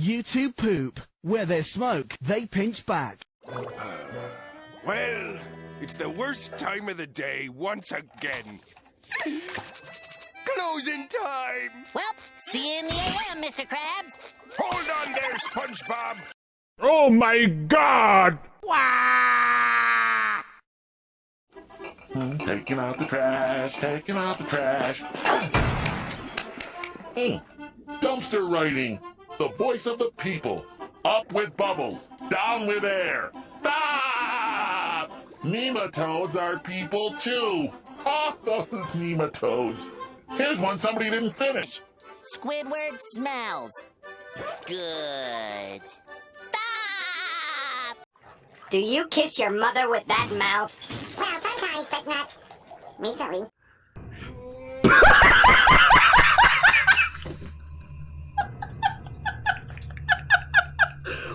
You two poop. Where there's smoke, they pinch back. Well, it's the worst time of the day once again. Closing time! Well, see you in the AM, Mr. Krabs. Hold on there, SpongeBob! Oh my god! Taking out the trash, taking out the trash. Hmm. Dumpster writing, the voice of the people. Up with bubbles, down with air. Stop! Nematodes are people too. Oh, those nematodes. Here's one somebody didn't finish. Squidward smells. Good. Stop! Do you kiss your mother with that mouth? Well, sometimes, but not recently.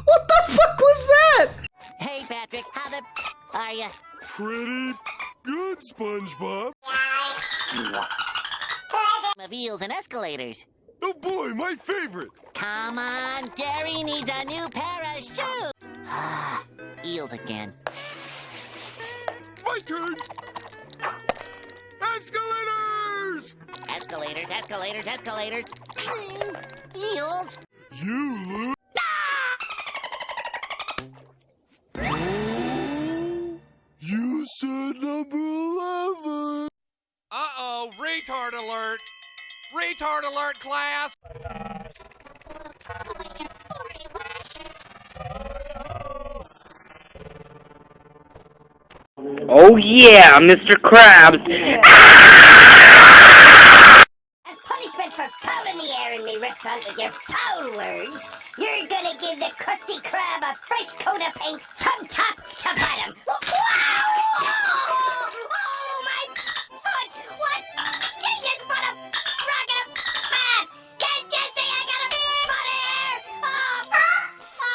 What the fuck was that? Hey, Patrick, how the are ya? Pretty good, SpongeBob. Of eels and escalators. Oh boy, my favorite! Come on, Gary needs a new pair of shoes. Ah, eels again. My turn! Escalators! Escalators, escalators, escalators. Eels. You lose. Said number 11. Uh-oh, retard alert! Retard alert, class! Oh yeah, Mr. Krabs. As punishment for fouling the air in me restaurant with your foul words, you're gonna give the Krusty Krab a fresh coat of paint from top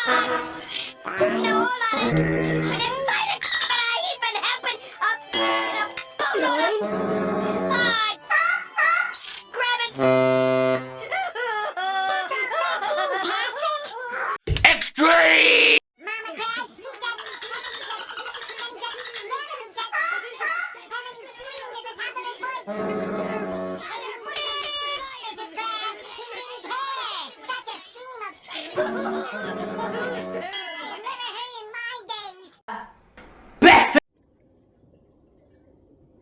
No, hold on. I didn't sign it, but I even happen a, a boatload of... Ah, grab it! Extreme! Mama Crab, meet of... I have never heard in my days.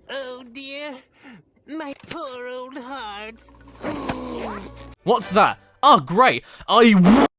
Oh dear, my poor old heart. What's that? Oh, great. I